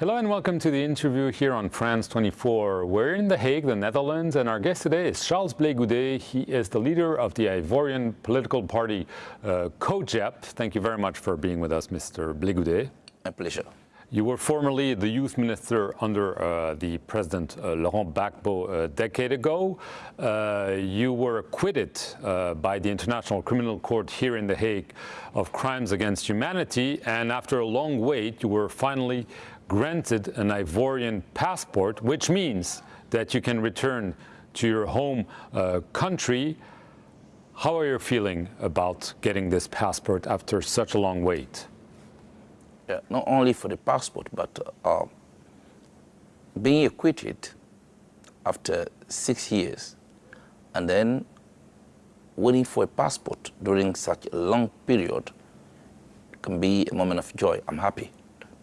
Hello and welcome to the interview here on France 24. We're in The Hague, the Netherlands, and our guest today is Charles Blé Goudet. He is the leader of the Ivorian political party uh, COJEP. Thank you very much for being with us, Mr. Blé Goudet. My pleasure. You were formerly the youth minister under uh, the President uh, Laurent Gbagbo a decade ago. Uh, you were acquitted uh, by the International Criminal Court here in The Hague of crimes against humanity, and after a long wait, you were finally granted an Ivorian passport, which means that you can return to your home uh, country. How are you feeling about getting this passport after such a long wait? Yeah, not only for the passport, but uh, being acquitted after six years and then waiting for a passport during such a long period can be a moment of joy. I'm happy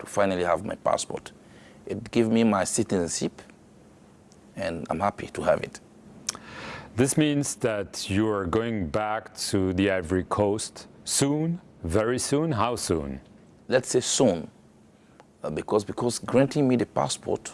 to finally have my passport. It gave me my citizenship and I'm happy to have it. This means that you're going back to the Ivory Coast soon, very soon. How soon? let's say soon, uh, because, because granting me the passport,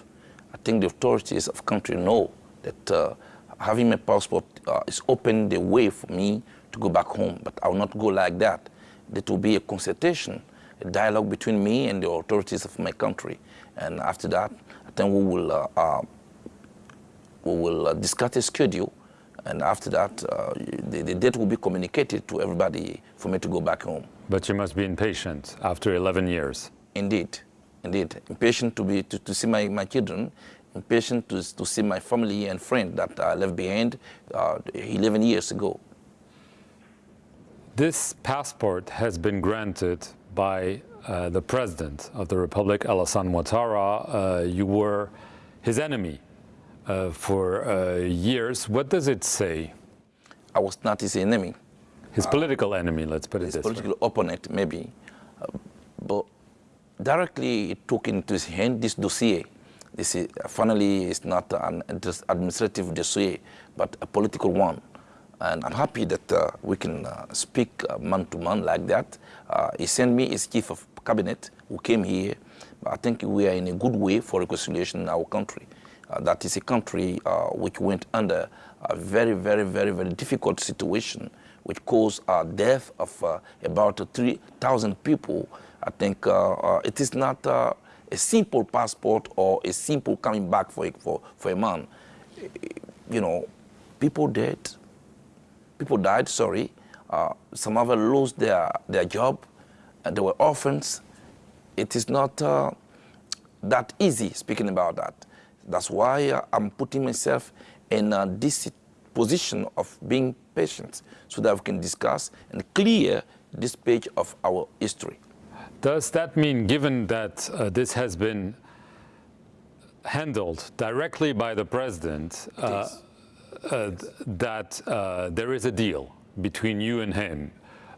I think the authorities of country know that uh, having my passport uh, is opening the way for me to go back home, but I will not go like that. There will be a consultation, a dialogue between me and the authorities of my country. And after that, I think we will, uh, uh, we will uh, discuss a schedule and after that, uh, the, the, date will be communicated to everybody for me to go back home. But you must be impatient after 11 years. Indeed, indeed. Impatient to, be, to, to see my, my children, impatient to, to see my family and friends that I left behind uh, 11 years ago. This passport has been granted by uh, the President of the Republic, Alassane Ouattara. Uh, you were his enemy uh, for uh, years. What does it say? I was not his enemy. His political enemy, let's put it his this political way. opponent, maybe. Uh, but directly it took into his hand this dossier. This is, finally, it's not an administrative dossier, but a political one. And I'm happy that uh, we can uh, speak man to man like that. Uh, he sent me his chief of cabinet who came here. I think we are in a good way for reconciliation in our country. Uh, that is a country uh, which went under a very, very, very, very difficult situation, which caused a death of about 3,000 people. I think it is not a simple passport or a simple coming back for for, for a man. You know, people dead, people died, sorry. Uh, some of them lost their, their job, and they were orphans. It is not uh, that easy speaking about that. That's why uh, I'm putting myself in uh, this position of being patient so that we can discuss and clear this page of our history. Does that mean, given that uh, this has been handled directly by the president, uh, uh, that uh, there is a deal between you and him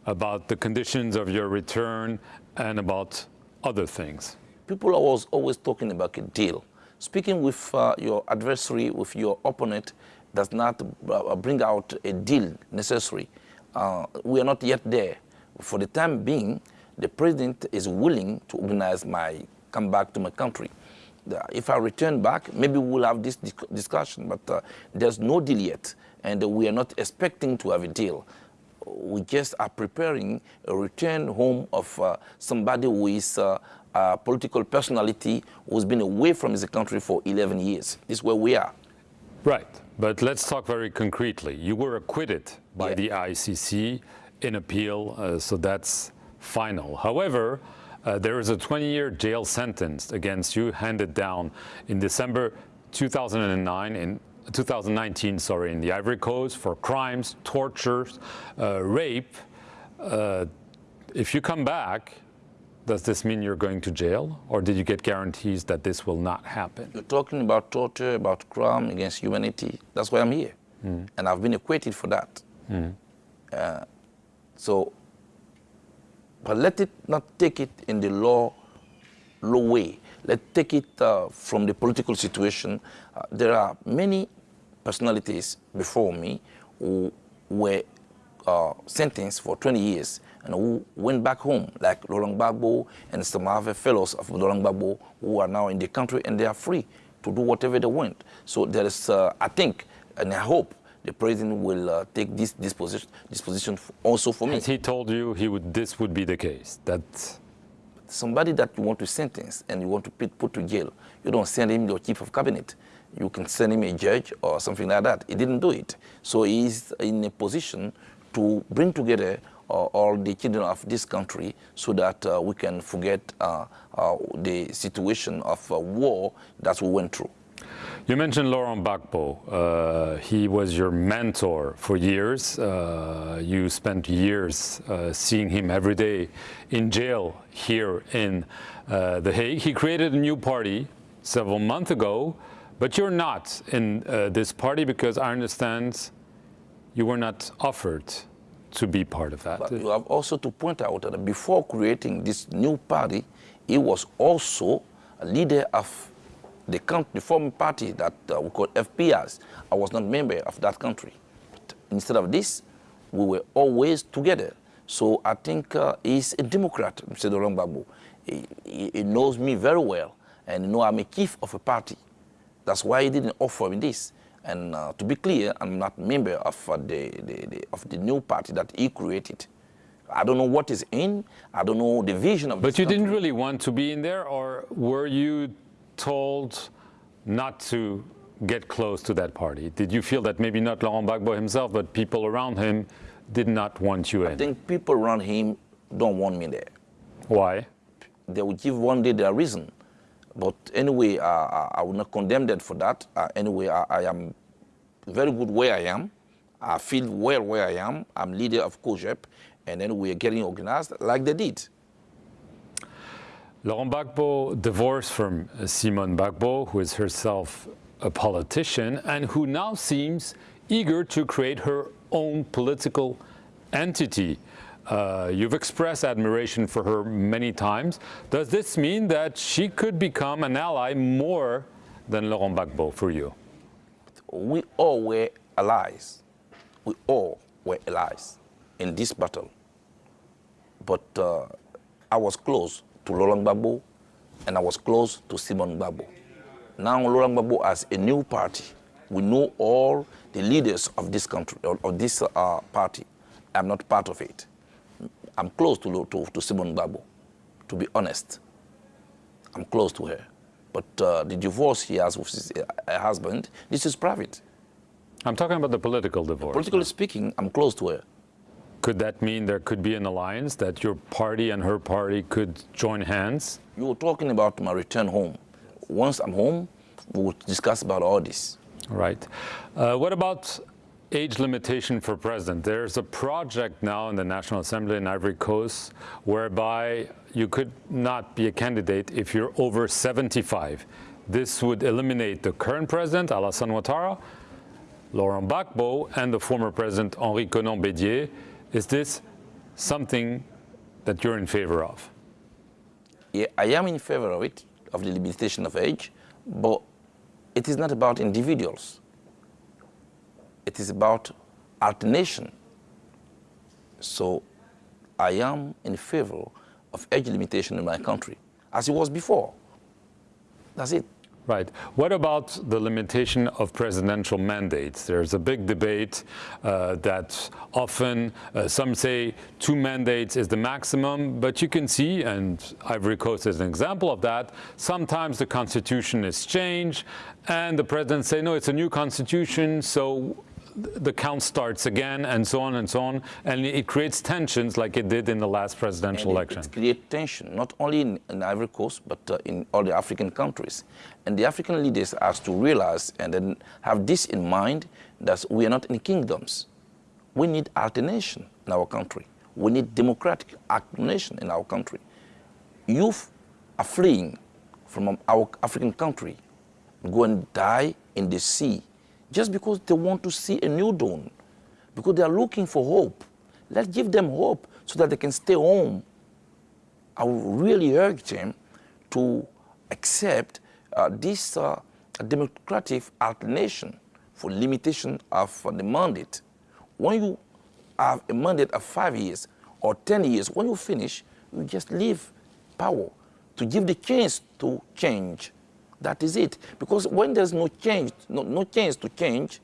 about the conditions of your return and about other things? People are always, always talking about a deal. Speaking with uh, your adversary, with your opponent, does not uh, bring out a deal necessary. Uh, we are not yet there. For the time being, the president is willing to organize my come back to my country. If I return back, maybe we'll have this discussion, but uh, there's no deal yet, and we are not expecting to have a deal. We just are preparing a return home of uh, somebody who is uh, a political personality who's been away from his country for 11 years. This is where we are. Right, but let's talk very concretely. You were acquitted by yeah. the ICC in appeal, uh, so that's final. However, uh, there is a 20-year jail sentence against you handed down in December 2009 in 2019, sorry, in the Ivory Coast for crimes, tortures, uh, rape. Uh, if you come back, does this mean you're going to jail, or did you get guarantees that this will not happen? You're talking about torture, about crime against humanity. That's why I'm here, mm. and I've been acquitted for that. Mm. Uh, so, but let it not take it in the law, law way. Let's take it uh, from the political situation. Uh, there are many personalities before me who were uh, sentenced for 20 years and who went back home, like Laurent Gbagbo and some other fellows of Laurent Gbagbo who are now in the country and they are free to do whatever they want. So there is, uh, I think, and I hope the president will uh, take this disposition, disposition also for me. Has he told you he would, this would be the case? That somebody that you want to sentence and you want to put, put to jail, you don't send him your chief of cabinet. You can send him a judge or something like that. He didn't do it. So he's in a position to bring together uh, all the children of this country so that uh, we can forget uh, uh the situation of uh, war that we went through. You mentioned Laurent Gbagbo. Uh, he was your mentor for years. Uh, you spent years uh, seeing him every day in jail here in uh, The Hague. He created a new party several months ago, but you're not in uh, this party because I understand you were not offered to be part of that. But you have also to point out that before creating this new party, he was also a leader of the, country, the former party that uh, we call FPRs, I was not member of that country. But instead of this, we were always together. So I think uh, he's a Democrat, Mr. Gbagbo. He, he, he, knows me very well, and you know I'm a chief of a party. That's why he didn't offer me this. And uh, to be clear, I'm not member of, uh, the, the, the, of the new party that he created. I don't know what is in. I don't know the vision of. But you country. didn't really want to be in there, or were you told not to get close to that party? Did you feel that maybe not Laurent Gbagbo himself, but people around him did not want you I in? I think people around him don't want me there. Why? They will give one day their reason. But anyway, uh, I will not condemn them for that. Uh, anyway, I, I, am very good where I am. I feel well where I am. I'm leader of COJEP, and then we are getting organized like they did. Laurent Gbagbo divorced from Simone Gbagbo, who is herself a politician and who now seems eager to create her own political entity. Uh, you've expressed admiration for her many times. Does this mean that she could become an ally more than Laurent Gbagbo for you? We all were allies. We all were allies in this battle. But uh, I was close to Laurent Gbagbo, and I was close to Simone Gbagbo. Now Laurent Gbagbo has a new party. We know all the leaders of this country, of this uh, party. I'm not part of it. I'm close to, to, to Simone Gbagbo, to be honest. I'm close to her. But uh, the divorce he has with his uh, husband, this is private. I'm talking about the political divorce. Politically speaking, I'm close to her. Could that mean there could be an alliance, that your party and her party could join hands? You were talking about my return home. Once I'm home, we will discuss about all this. Right. Uh, what about age limitation for president? There's a project now in the National Assembly in Ivory Coast whereby you could not be a candidate if you're over 75. This would eliminate the current president, Alassane Ouattara, Laurent Gbagbo, and the former president, Henri Konan Bédié, is this something that you're in favor of? Yeah, I am in favor of it, of the limitation of age, but it is not about individuals. It is about alternation. So I am in favor of age limitation in my country, as it was before. That's it. Right. What about the limitation of presidential mandates? There's a big debate uh, that often uh, some say two mandates is the maximum, but you can see, and Ivory Coast is an example of that, sometimes the constitution is changed and the president say, no, it's a new constitution, so the count starts again and so on and so on and it creates tensions like it did in the last presidential election. It, it creates tension not only in, in Ivory Coast but uh, in all the African countries and the African leaders have to realize and then have this in mind that we are not in kingdoms. We need alternation in our country. We need democratic alternation in our country. Youth are fleeing from our African country, go and die in the sea just because they want to see a new dawn, because they are looking for hope. Let's give them hope so that they can stay home. I would really urge them to accept uh, this uh, democratic alternation for limitation of uh, the mandate. When you have a mandate of five years or 10 years. When you finish, you just leave power to give the chance to change. That is it. Because when there's no change, no, no chance to change,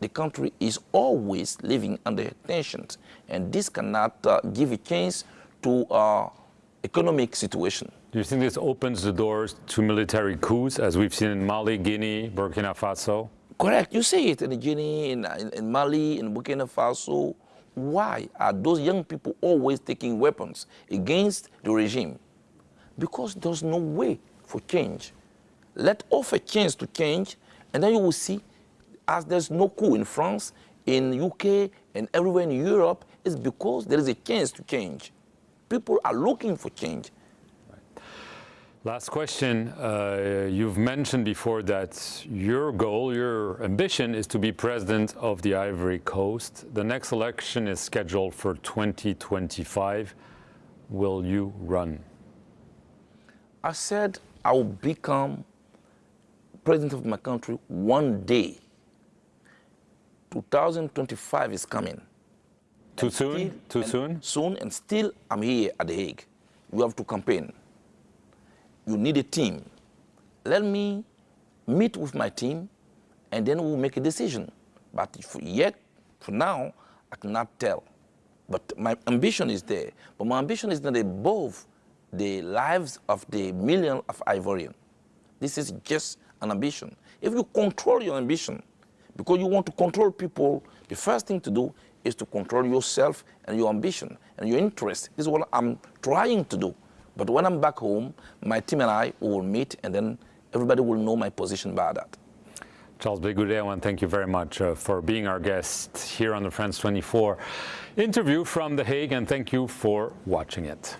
the country is always living under tensions. And this cannot uh, give a chance to uh, economic situation. Do you think this opens the doors to military coups, as we've seen in Mali, Guinea, Burkina Faso? Correct. You see it in Guinea, in, in, in Mali, in Burkina Faso. Why are those young people always taking weapons against the regime? Because there's no way for change. Let offer chance to change, and then you will see, as there's no coup in France, in UK, and everywhere in Europe, it's because there is a chance to change. People are looking for change. Last question. Uh, you've mentioned before that your goal, your ambition is to be president of the Ivory Coast. The next election is scheduled for 2025. Will you run? I said I will become president of my country one day. 2025 is coming. Too And soon? still- Too soon? Soon, and still I'm here at The Hague. You have to campaign. You need a team. Let me meet with my team, and then we'll make a decision. But for yet, for now, I cannot tell. But my ambition is there. But my ambition is not above the lives of the million of Ivorian. This is just an ambition. If you control your ambition, because you want to control people, the first thing to do is to control yourself and your ambition and your interest. This is what I'm trying to do. But when I'm back home, my team and I will meet and then everybody will know my position by that. Charles Blé Goudet, I thank you very much uh, for being our guest here on the France 24 interview from The Hague, and thank you for watching it.